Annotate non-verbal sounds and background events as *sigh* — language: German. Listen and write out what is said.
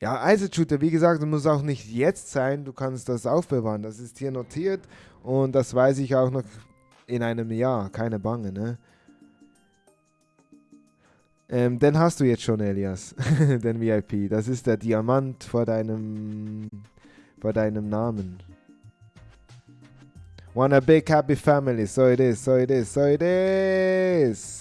Ja, also, Eisenshooter, wie gesagt, das muss auch nicht jetzt sein. Du kannst das aufbewahren. Das ist hier notiert und das weiß ich auch noch in einem Jahr. Keine Bange, ne? Ähm, den hast du jetzt schon, Elias. *laughs* den VIP. Das ist der Diamant vor deinem, vor deinem Namen. Want a big happy family. So it is, so it is, so it is.